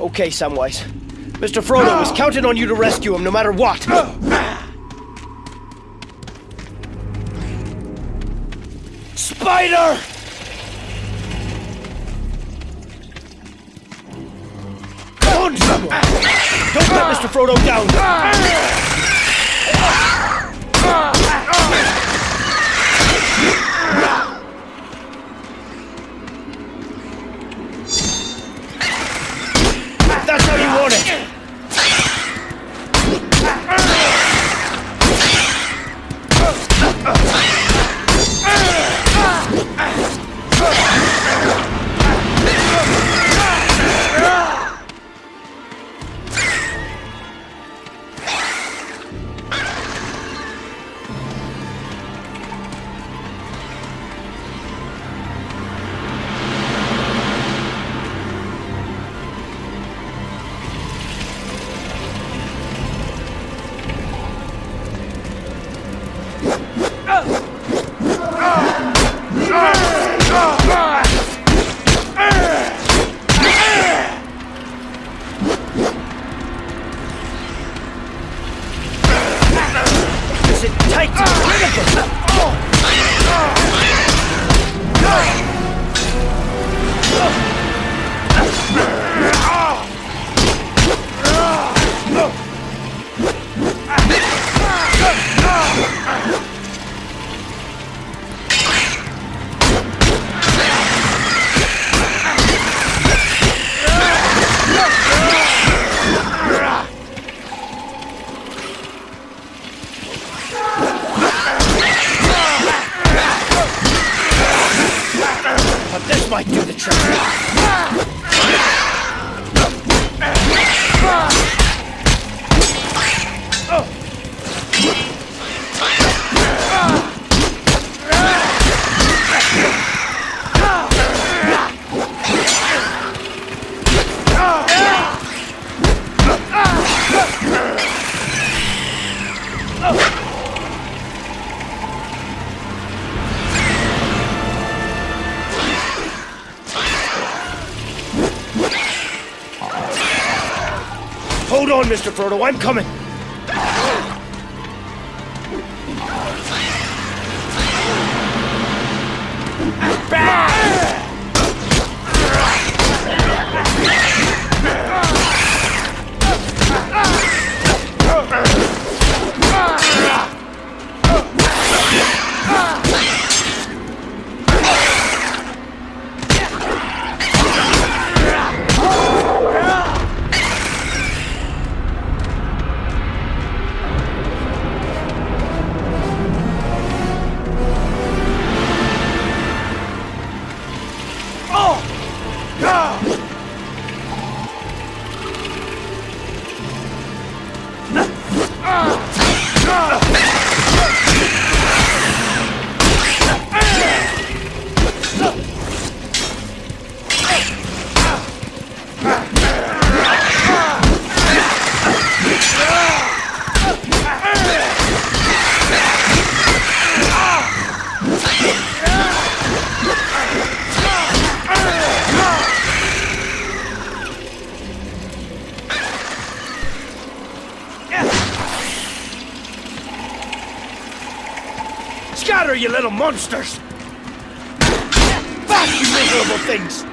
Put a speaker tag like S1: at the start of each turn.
S1: Okay, Samwise. Mr. Frodo is counting on you to rescue him no matter what. Spider! Come on, someone! Don't let Mr. Frodo down! Is But this might do the trick. Hold on, Mr. Frodo, I'm coming. Scatter, you little monsters! Back, you miserable things!